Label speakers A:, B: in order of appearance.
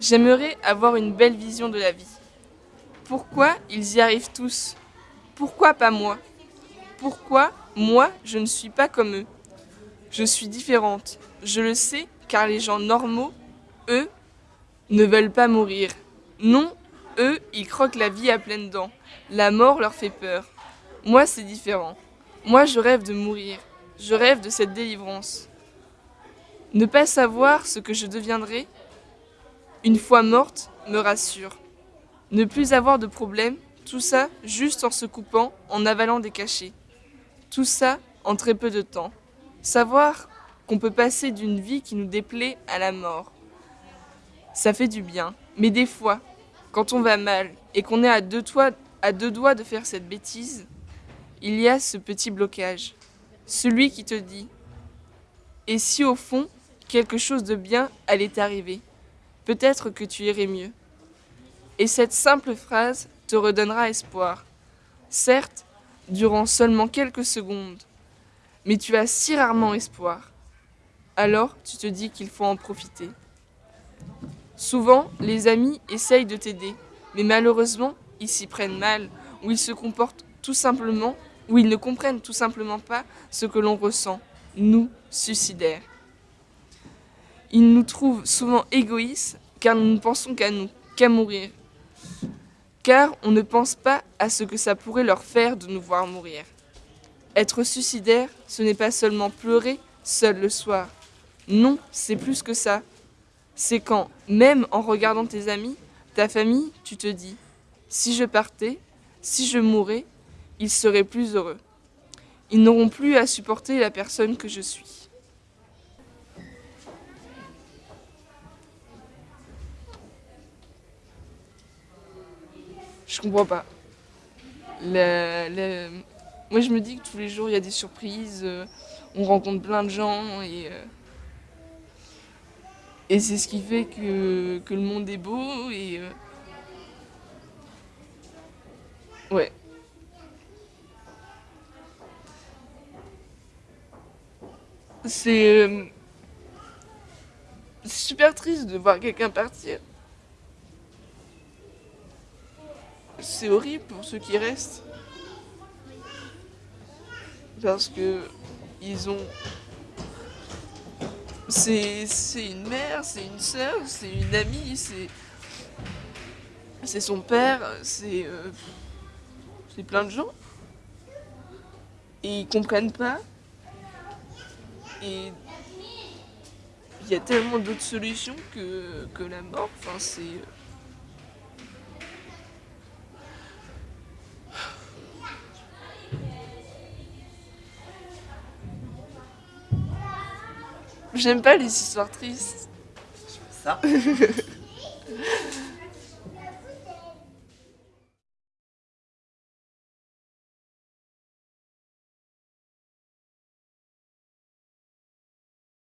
A: J'aimerais avoir une belle vision de la vie. Pourquoi ils y arrivent tous? Pourquoi pas moi? Pourquoi moi je ne suis pas comme eux? Je suis différente. Je le sais car les gens normaux, eux, ne veulent pas mourir. Non, eux, ils croquent la vie à pleines dents. La mort leur fait peur. Moi, c'est différent. Moi, je rêve de mourir. Je rêve de cette délivrance. Ne pas savoir ce que je deviendrai, une fois morte, me rassure. Ne plus avoir de problème, tout ça juste en se coupant, en avalant des cachets. Tout ça en très peu de temps. Savoir qu'on peut passer d'une vie qui nous déplaît à la mort. Ça fait du bien. Mais des fois, quand on va mal et qu'on est à deux, doigts de faire cette bêtise, il y a ce petit blocage. Celui qui te dit Et si au fond, quelque chose de bien allait t'arriver Peut-être que tu irais mieux. Et cette simple phrase te redonnera espoir. Certes, durant seulement quelques secondes, mais tu as si rarement espoir. Alors tu te dis qu'il faut en profiter. Souvent, les amis essayent de t'aider, mais malheureusement, ils s'y prennent mal, ou ils se comportent tout simplement, ou ils ne comprennent tout simplement pas ce que l'on ressent, nous, suicidaires. Ils nous trouvent souvent égoïstes, car nous ne pensons qu'à nous, qu'à mourir. Car on ne pense pas à ce que ça pourrait leur faire de nous voir mourir. Être suicidaire, ce n'est pas seulement pleurer seul le soir. Non, c'est plus que ça c'est quand, même en regardant tes amis, ta famille, tu te dis si je partais, si je mourais, ils seraient plus heureux. Ils n'auront plus à supporter la personne que je suis. Je comprends pas. Moi, je me dis que tous les jours, il y a des surprises, euh, on rencontre plein de gens et. Euh, et c'est ce qui fait que, le monde est beau et... Euh, ouais. C'est... Super triste de voir quelqu'un partir. C'est horrible pour ceux qui restent. Parce que ils ont c'est une mère, c'est une sœur, c'est une amie, c'est c'est son père, c'est euh, c'est plein de gens. Et ils comprennent pas. Et il y a tellement d'autres solutions que, que la mort. Enfin, c'est J'aime pas les histoires tristes.
B: Ça